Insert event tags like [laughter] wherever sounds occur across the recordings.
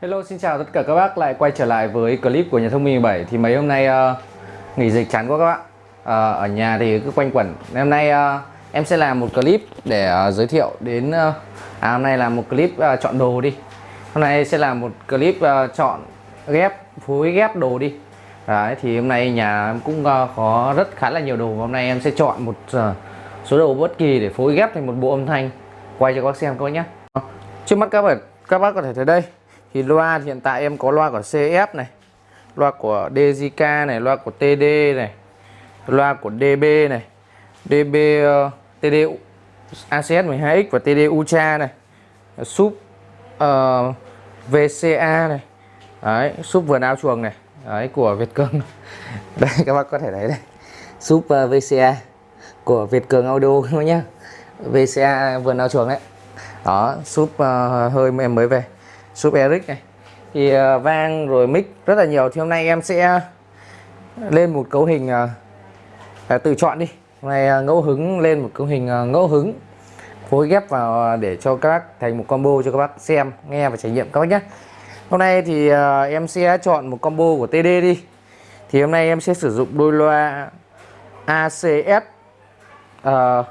Hello xin chào tất cả các bác. Lại quay trở lại với clip của nhà thông minh 17 thì mấy hôm nay uh, nghỉ dịch chán quá các bạn uh, ờ, ở nhà thì cứ quanh quẩn. Hôm nay uh, em sẽ làm một clip để uh, giới thiệu đến uh, à hôm nay là một clip uh, chọn đồ đi. Hôm nay sẽ làm một clip uh, chọn ghép phối ghép đồ đi. Đấy, thì hôm nay nhà em cũng uh, có rất khá là nhiều đồ. Hôm nay em sẽ chọn một uh, số đồ bất kỳ để phối ghép thành một bộ âm thanh. Quay cho các bác xem các bác nhé. Trước mắt các bạn các bác có thể thấy đây thì loa hiện tại em có loa của CF này loa của DJK này loa của TD này loa của DB này DB uh, ờ, TD ACS 12X và TD Ultra này sub ờ, uh, VCA này. Đấy sub vườn ao chuồng này. Đấy của Việt Cường. [laughs] Đây các bác có thể thấy đây. Sub ờ, uh, VCA của Việt Cường Audio các [laughs] bác nhá VCA vườn ao chuồng đấy. Đó sub uh, hơi em mới về sub Eric này. Thì uh, vang rồi mic rất là nhiều. Thì hôm nay em sẽ lên một cấu hình uh, tự chọn đi. Hôm nay uh, ngẫu hứng lên một cấu hình uh, ngẫu hứng phối ghép vào để cho các bác thành một combo cho các bác xem nghe và trải nghiệm các bác nhé hôm nay thì uh, em sẽ chọn một combo của TD đi. Thì hôm nay em sẽ sử dụng đôi loa ACS uh,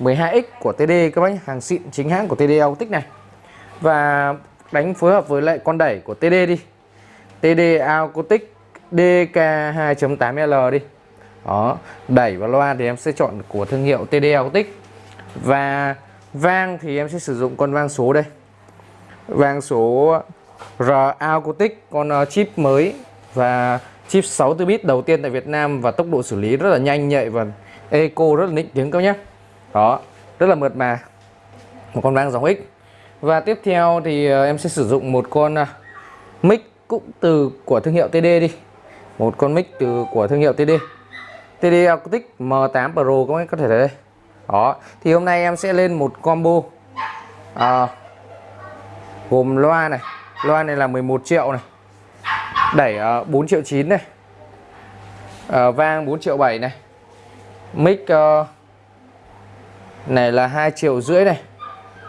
12X của TD các bác nhé hàng xịn chính hãng của TD Autic này. Và đánh phối hợp với lại con đẩy của TD đi. TD Acoustic DK 2.8L đi. Đó, đẩy và loa thì em sẽ chọn của thương hiệu TD Acoustic. Và vang thì em sẽ sử dụng con vang số đây. Vang số R Acoustic, con ờ, chip mới và chip 64 bit đầu tiên tại Việt Nam và tốc độ xử lý rất là nhanh nhạy và eco rất là nịnh tiếng các nhé đó, rất là mượt mà. Một con vang dòng X và tiếp theo thì ờ, em sẽ sử dụng một con ờ, mic cũng từ của thương hiệu TD đi. Một con mic từ của thương hiệu TD TD Acoustic M8 Pro các bạn có thể thấy đây. Đó thì hôm nay em sẽ lên một combo à, gồm loa này. Loa này là 11 triệu này. Đẩy uh, 4 triệu 9 này. Uh, vang 4 triệu 7 này. Mic uh, này là 2 triệu rưỡi này.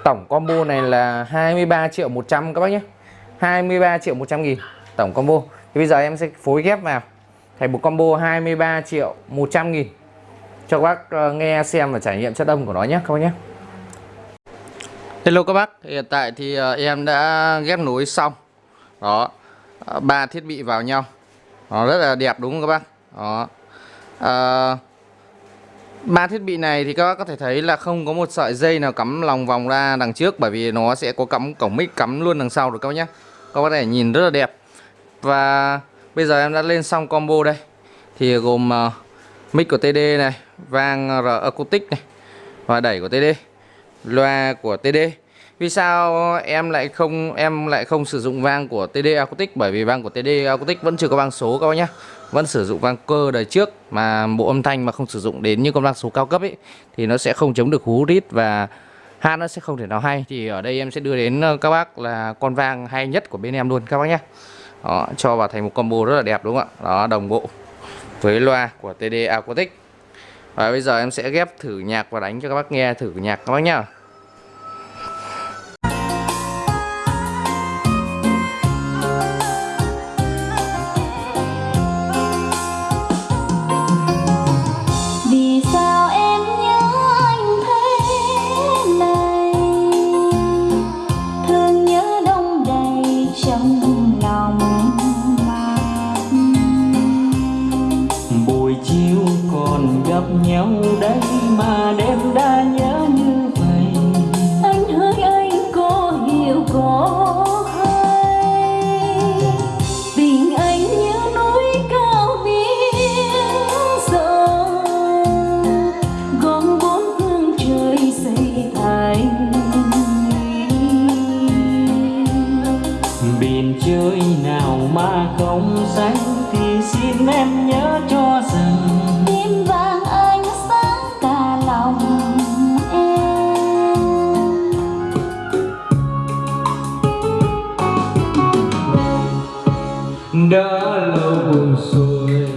Tổng combo này là 23 triệu 100 các bác nhé. 23 triệu 100 nghìn Tổng combo. Thì bây giờ em sẽ phối ghép vào. Thành một combo 23 triệu 100 nghìn. Cho các bác ờ, nghe xem và trải nghiệm chất âm của nó nhé các bác nhé. Hello các bác. Hiện tại thì ờ, em đã ghép nối xong. Đó. Ờ, ba thiết bị vào nhau. Nó rất là đẹp đúng không các bác? Đó. À, ba thiết bị này thì các bác có thể thấy là không có một sợi dây nào cắm lòng vòng ra đằng trước bởi vì nó sẽ có cắm cổng mic cắm luôn đằng sau rồi các bác nhé các bác có thể nhìn rất là đẹp. Và bây giờ em đã lên xong combo đây. Thì gồm uh, mic của TD này vang R acoustic này và đẩy của TD loa của TD vì sao em lại không em lại không sử dụng vang của TD acoustic? Bởi vì vang của TD acoustic vẫn chưa có vang số các bác nhé vẫn sử dụng vang cơ đời trước mà bộ âm thanh mà không sử dụng đến những con vang số cao cấp ấy thì nó sẽ không chống được hú rít và hát nó sẽ không thể nào hay. Thì ở đây em sẽ đưa đến ờ, các bác là con vang hay nhất của bên em luôn các bác nhé. Đó, cho vào thành một combo rất là đẹp đúng không ạ? Đó đồng bộ với loa của TD Acoustic. Và bây giờ em sẽ ghép thử nhạc và đánh cho các bác nghe thử nhạc các bác nhá. Đêm đã đã lâu buồn rồi.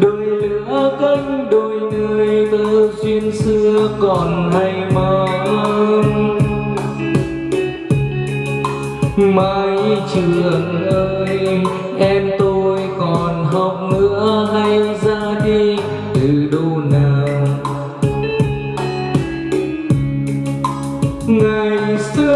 Đôi lửa cánh đôi người từ duyên xưa còn hay mong mãi trường ơi, em tôi còn học nữa hay ra đi từ đâu nào? Ngày xưa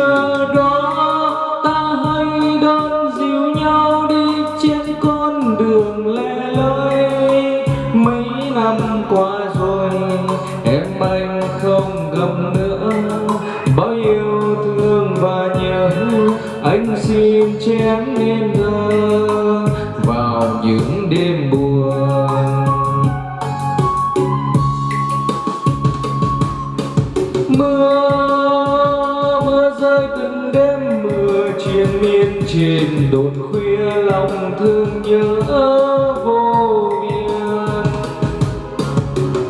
đêm mưa triền miên trên đồn khuya, lòng thương nhớ vô biên.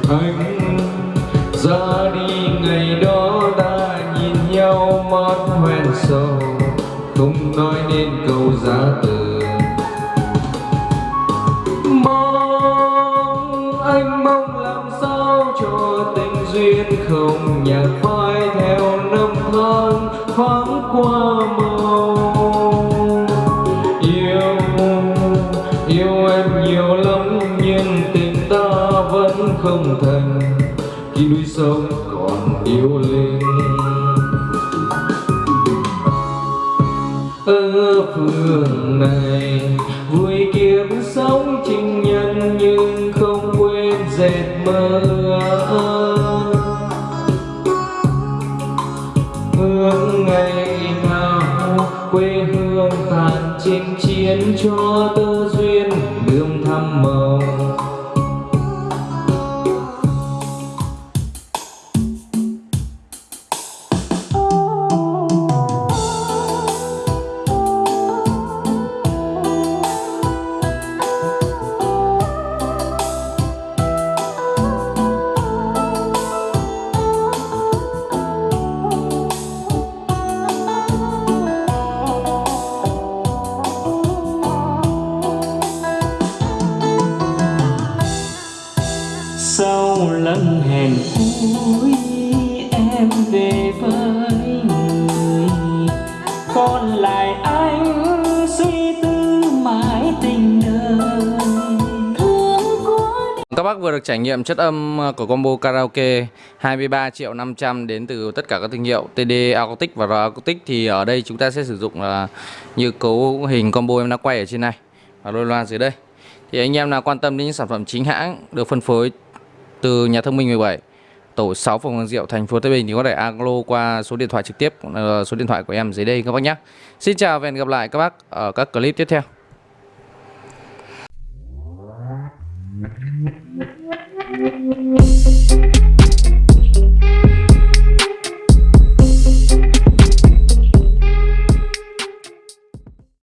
Anh ra đi, ngày đó ta nhìn nhau mắt hoen sầu, không nói nên câu giá từ. Thoáng qua màu. Yêu yêu em nhiều lắm, nhưng tình ta vẫn không thành. Khi núi sông còn yêu lên. Ở phương này vui kiếm nhân, nhưng không quên dệt mơ ước. Quê hương tàn chinh chiến cho tơ duyên đường thăm màu. Bác vừa được trải nghiệm chất âm ờ, của combo karaoke 23 triệu 500 đến từ tất cả các thương hiệu TD Acoustic và R Acoustic thì ở đây chúng ta sẽ sử dụng là như cấu hình combo em đã quay ở trên này và đôi loa dưới đây. Thì anh em nào quan tâm đến những sản phẩm chính hãng được phân phối từ nhà thông minh 17 tổ 6 phòng Hoàng Diệu thành phố Tây Bình thì có thể alo qua số điện thoại trực tiếp ờ, số điện thoại của em dưới đây các bác nhé. Xin chào và hẹn gặp lại các bác ở các clip tiếp theo.